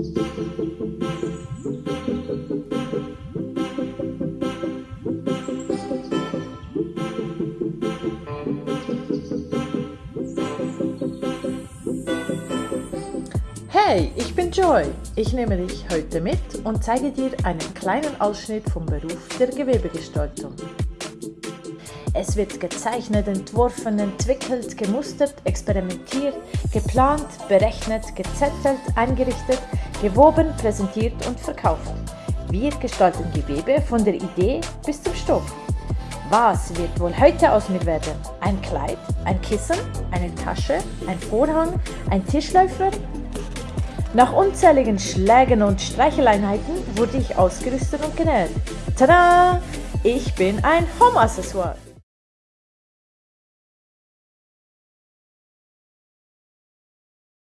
Hey, ich bin Joy. Ich nehme dich heute mit und zeige dir einen kleinen Ausschnitt vom Beruf der Gewebegestaltung. Es wird gezeichnet, entworfen, entwickelt, gemustert, experimentiert, geplant, berechnet, gezettelt, eingerichtet, gewoben, präsentiert und verkauft. Wir gestalten Gewebe von der Idee bis zum Stoff. Was wird wohl heute aus mir werden? Ein Kleid, ein Kissen, eine Tasche, ein Vorhang, ein Tischläufer, nach unzähligen Schlägen und Streicheleinheiten wurde ich ausgerüstet und genäht. Tada! Ich bin ein Home-Accessoire.